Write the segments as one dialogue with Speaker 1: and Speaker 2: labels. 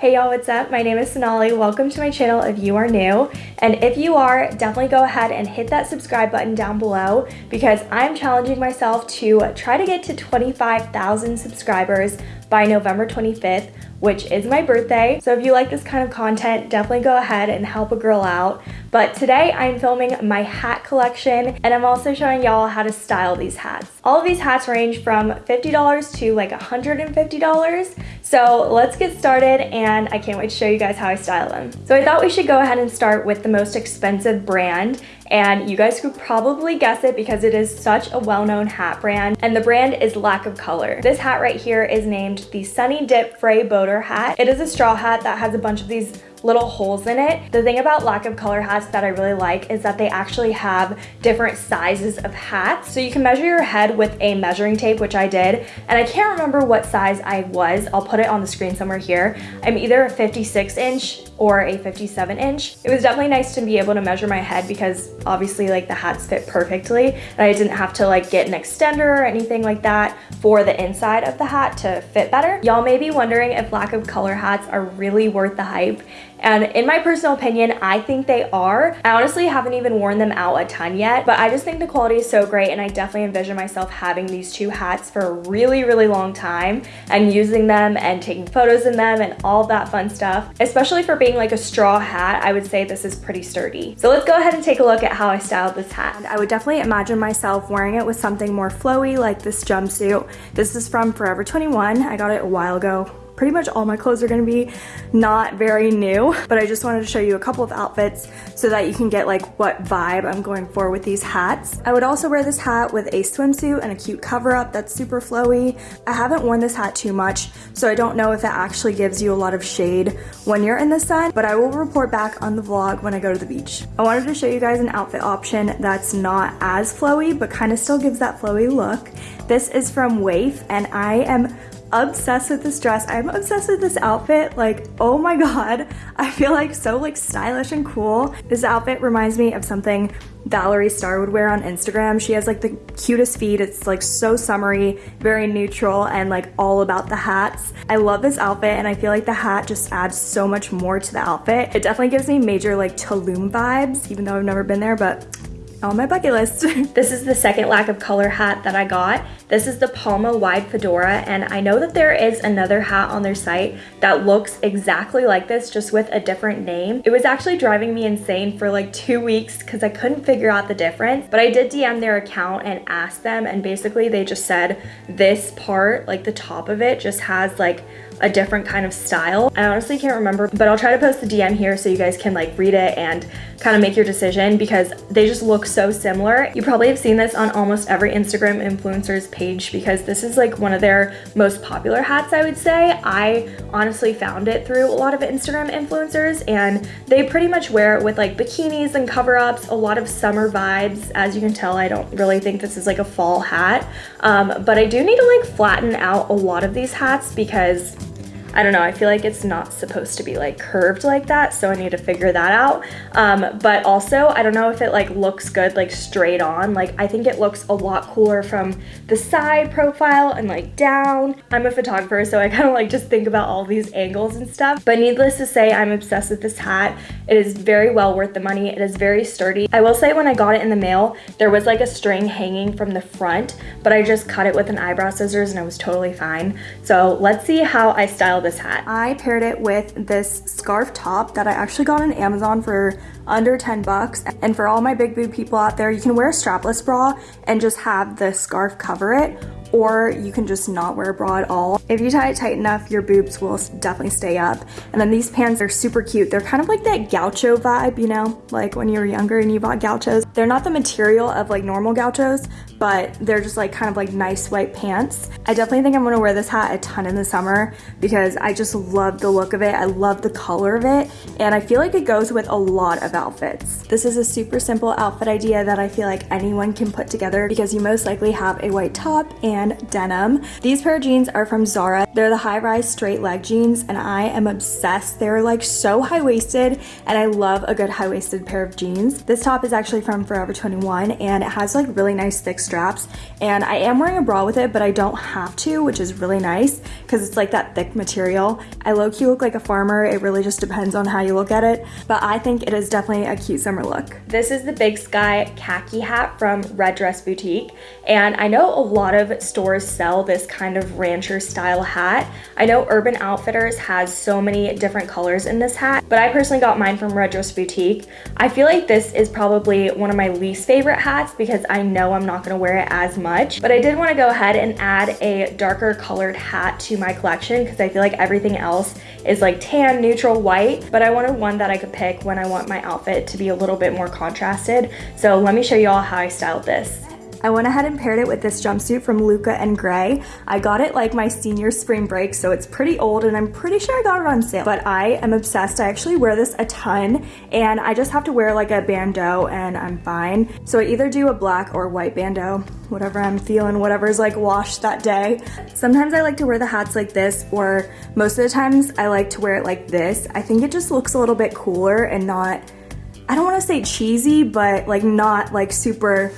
Speaker 1: Hey y'all, what's up? My name is Sonali. Welcome to my channel if you are new. And if you are, definitely go ahead and hit that subscribe button down below because I'm challenging myself to try to get to 25,000 subscribers by November 25th which is my birthday. So if you like this kind of content, definitely go ahead and help a girl out. But today I'm filming my hat collection and I'm also showing y'all how to style these hats. All of these hats range from $50 to like $150. So let's get started and I can't wait to show you guys how I style them. So I thought we should go ahead and start with the most expensive brand and you guys could probably guess it because it is such a well-known hat brand and the brand is Lack of Color. This hat right here is named the Sunny Dip Frey Boater hat. It is a straw hat that has a bunch of these little holes in it. The thing about lack of color hats that I really like is that they actually have different sizes of hats. So you can measure your head with a measuring tape, which I did. And I can't remember what size I was. I'll put it on the screen somewhere here. I'm either a 56 inch or a 57 inch. It was definitely nice to be able to measure my head because obviously like the hats fit perfectly and I didn't have to like get an extender or anything like that for the inside of the hat to fit better. Y'all may be wondering if lack of color hats are really worth the hype and in my personal opinion, I think they are. I honestly haven't even worn them out a ton yet, but I just think the quality is so great and I definitely envision myself having these two hats for a really, really long time and using them and taking photos in them and all that fun stuff. Especially for being like a straw hat, I would say this is pretty sturdy. So let's go ahead and take a look at how I styled this hat. I would definitely imagine myself wearing it with something more flowy like this jumpsuit. This is from Forever 21. I got it a while ago pretty much all my clothes are gonna be not very new, but I just wanted to show you a couple of outfits so that you can get like what vibe I'm going for with these hats. I would also wear this hat with a swimsuit and a cute cover up that's super flowy. I haven't worn this hat too much, so I don't know if it actually gives you a lot of shade when you're in the sun, but I will report back on the vlog when I go to the beach. I wanted to show you guys an outfit option that's not as flowy, but kind of still gives that flowy look. This is from WAYF, and I am obsessed with this dress. I'm obsessed with this outfit. Like, oh my God, I feel like so like stylish and cool. This outfit reminds me of something Valerie Star would wear on Instagram. She has like the cutest feet. It's like so summery, very neutral, and like all about the hats. I love this outfit and I feel like the hat just adds so much more to the outfit. It definitely gives me major like Tulum vibes, even though I've never been there, but on my bucket list. this is the second lack of color hat that I got. This is the Palma wide fedora and I know that there is another hat on their site that looks exactly like this just with a different name. It was actually driving me insane for like two weeks because I couldn't figure out the difference but I did DM their account and asked them and basically they just said this part like the top of it just has like a different kind of style. I honestly can't remember, but I'll try to post the DM here so you guys can like read it and kind of make your decision because they just look so similar. You probably have seen this on almost every Instagram influencer's page because this is like one of their most popular hats, I would say. I honestly found it through a lot of Instagram influencers and they pretty much wear it with like bikinis and cover-ups, a lot of summer vibes. As you can tell, I don't really think this is like a fall hat, um, but I do need to like flatten out a lot of these hats because I don't know, I feel like it's not supposed to be like curved like that, so I need to figure that out. Um, but also, I don't know if it like looks good like straight on. Like I think it looks a lot cooler from the side profile and like down. I'm a photographer, so I kind of like just think about all these angles and stuff. But needless to say, I'm obsessed with this hat. It is very well worth the money. It is very sturdy. I will say when I got it in the mail, there was like a string hanging from the front, but I just cut it with an eyebrow scissors and it was totally fine. So let's see how I style this hat. I paired it with this scarf top that I actually got on Amazon for under 10 bucks. And for all my big boob people out there, you can wear a strapless bra and just have the scarf cover it or you can just not wear a bra at all. If you tie it tight enough, your boobs will definitely stay up. And then these pants are super cute. They're kind of like that gaucho vibe, you know, like when you were younger and you bought gauchos. They're not the material of like normal gauchos, but they're just like kind of like nice white pants. I definitely think I'm gonna wear this hat a ton in the summer because I just love the look of it. I love the color of it. And I feel like it goes with a lot of outfits. This is a super simple outfit idea that I feel like anyone can put together because you most likely have a white top and denim. These pair of jeans are from Zara. They're the high-rise straight leg jeans and I am obsessed. They're like so high-waisted and I love a good high-waisted pair of jeans. This top is actually from Forever 21 and it has like really nice thick straps and I am wearing a bra with it but I don't have to which is really nice because it's like that thick material. I low-key look like a farmer. It really just depends on how you look at it but I think it is definitely a cute summer look. This is the Big Sky khaki hat from Red Dress Boutique and I know a lot of stores sell this kind of rancher style hat. I know Urban Outfitters has so many different colors in this hat but I personally got mine from Red Dress Boutique. I feel like this is probably one of my least favorite hats because I know I'm not going to wear it as much but I did want to go ahead and add a darker colored hat to my collection because I feel like everything else is like tan, neutral, white but I wanted one that I could pick when I want my outfit to be a little bit more contrasted. So let me show you all how I styled this. I went ahead and paired it with this jumpsuit from Luca and Gray. I got it like my senior spring break, so it's pretty old and I'm pretty sure I got it on sale. But I am obsessed. I actually wear this a ton and I just have to wear like a bandeau and I'm fine. So I either do a black or white bandeau, whatever I'm feeling, whatever's like washed that day. Sometimes I like to wear the hats like this or most of the times I like to wear it like this. I think it just looks a little bit cooler and not I don't want to say cheesy, but like not like super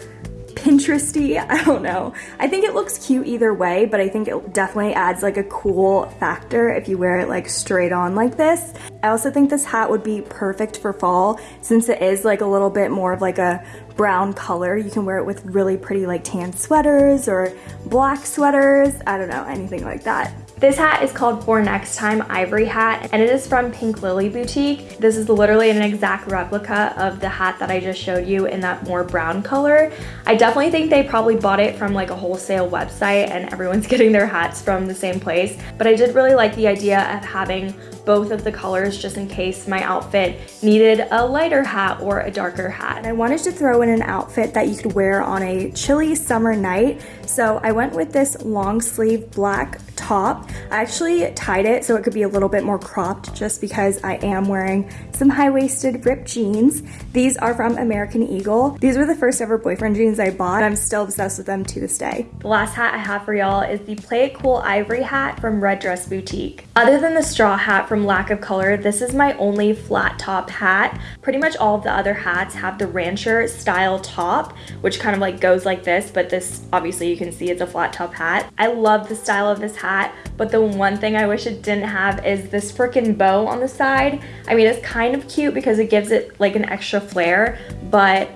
Speaker 1: Pinteresty, I don't know. I think it looks cute either way, but I think it definitely adds like a cool factor if you wear it like straight on like this. I also think this hat would be perfect for fall since it is like a little bit more of like a brown color. You can wear it with really pretty like tan sweaters or black sweaters. I don't know, anything like that. This hat is called For Next Time Ivory Hat and it is from Pink Lily Boutique. This is literally an exact replica of the hat that I just showed you in that more brown color. I definitely think they probably bought it from like a wholesale website and everyone's getting their hats from the same place. But I did really like the idea of having both of the colors just in case my outfit needed a lighter hat or a darker hat. And I wanted to throw in an outfit that you could wear on a chilly summer night. So I went with this long sleeve black top. I actually tied it so it could be a little bit more cropped just because I am wearing some high-waisted ripped jeans. These are from American Eagle. These were the first ever boyfriend jeans I bought. I'm still obsessed with them to this day. The last hat I have for y'all is the Play It Cool Ivory hat from Red Dress Boutique. Other than the straw hat from lack of color, this is my only flat top hat. Pretty much all of the other hats have the rancher style top, which kind of like goes like this, but this obviously you can see it's a flat top hat. I love the style of this hat, but the one thing I wish it didn't have is this freaking bow on the side. I mean, it's kind of cute because it gives it like an extra flair, but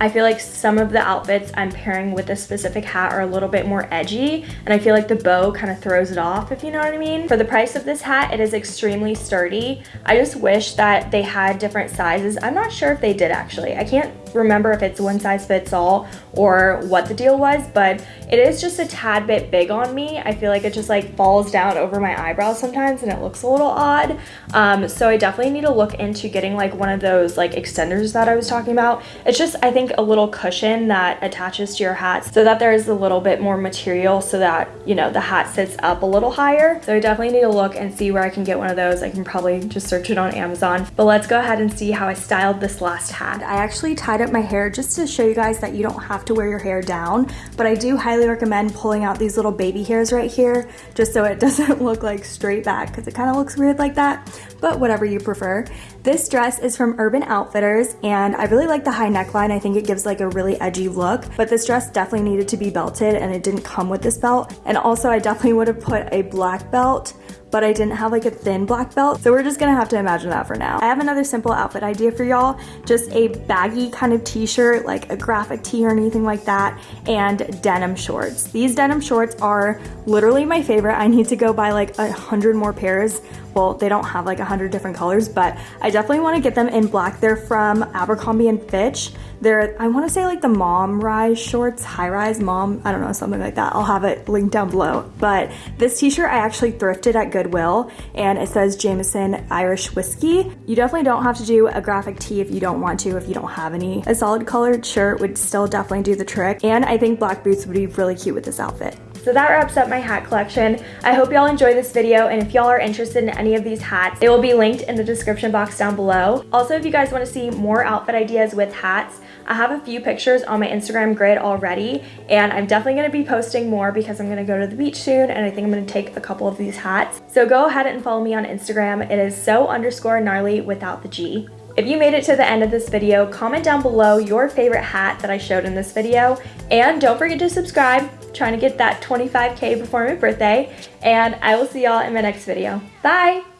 Speaker 1: I feel like some of the outfits I'm pairing with this specific hat are a little bit more edgy and I feel like the bow kind of throws it off if you know what I mean. For the price of this hat, it is extremely sturdy. I just wish that they had different sizes. I'm not sure if they did actually. I can't remember if it's one size fits all or what the deal was, but it is just a tad bit big on me. I feel like it just like falls down over my eyebrows sometimes and it looks a little odd. Um, so I definitely need to look into getting like one of those like extenders that I was talking about. It's just, I think a little cushion that attaches to your hat so that there is a little bit more material so that, you know, the hat sits up a little higher. So I definitely need to look and see where I can get one of those. I can probably just search it on Amazon, but let's go ahead and see how I styled this last hat. I actually tied up my hair just to show you guys that you don't have to wear your hair down, but I do highly recommend pulling out these little baby hairs right here just so it doesn't look like straight back because it kind of looks weird like that, but whatever you prefer. This dress is from Urban Outfitters and I really like the high neckline. I think it gives like a really edgy look, but this dress definitely needed to be belted and it didn't come with this belt. And also I definitely would have put a black belt but I didn't have like a thin black belt. So we're just gonna have to imagine that for now. I have another simple outfit idea for y'all. Just a baggy kind of t-shirt, like a graphic tee or anything like that, and denim shorts. These denim shorts are literally my favorite. I need to go buy like a hundred more pairs well, they don't have like a hundred different colors, but I definitely want to get them in black. They're from Abercrombie and Fitch. They're, I want to say like the mom rise shorts, high rise mom, I don't know, something like that. I'll have it linked down below. But this t-shirt I actually thrifted at Goodwill and it says Jameson Irish Whiskey. You definitely don't have to do a graphic tee if you don't want to, if you don't have any. A solid colored shirt would still definitely do the trick. And I think black boots would be really cute with this outfit. So that wraps up my hat collection. I hope y'all enjoy this video and if y'all are interested in any of these hats, they will be linked in the description box down below. Also, if you guys want to see more outfit ideas with hats, I have a few pictures on my Instagram grid already and I'm definitely going to be posting more because I'm going to go to the beach soon and I think I'm going to take a couple of these hats. So go ahead and follow me on Instagram. It is so underscore gnarly without the G. If you made it to the end of this video, comment down below your favorite hat that I showed in this video. And don't forget to subscribe, trying to get that 25k before my birthday. And I will see y'all in my next video. Bye!